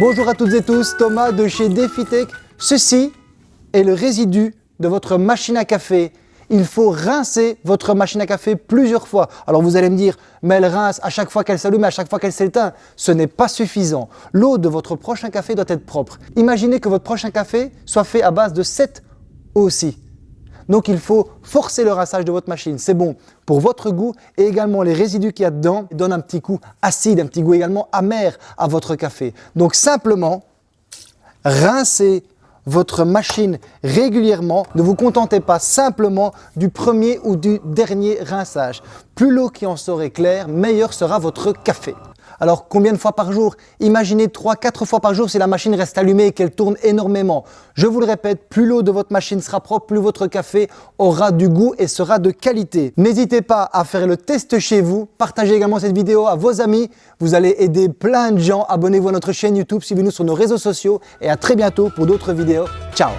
Bonjour à toutes et tous, Thomas de chez DefiTech. Ceci est le résidu de votre machine à café. Il faut rincer votre machine à café plusieurs fois. Alors vous allez me dire, mais elle rince à chaque fois qu'elle s'allume, à chaque fois qu'elle s'éteint. Ce n'est pas suffisant. L'eau de votre prochain café doit être propre. Imaginez que votre prochain café soit fait à base de cette eau aussi. Donc il faut forcer le rinçage de votre machine. C'est bon pour votre goût et également les résidus qu'il y a dedans donnent un petit goût acide, un petit goût également amer à votre café. Donc simplement, rincez votre machine régulièrement. Ne vous contentez pas simplement du premier ou du dernier rinçage. Plus l'eau qui en sera claire, meilleur sera votre café. Alors combien de fois par jour? Imaginez 3-4 fois par jour si la machine reste allumée et qu'elle tourne énormément. Je vous le répète, plus l'eau de votre machine sera propre, plus votre café aura du goût et sera de qualité. N'hésitez pas à faire le test chez vous. Partagez également cette vidéo à vos amis. Vous allez aider plein de gens. Abonnez-vous à notre chaîne YouTube, suivez-nous sur nos réseaux sociaux et à très bientôt pour d'autres vidéos. Ciao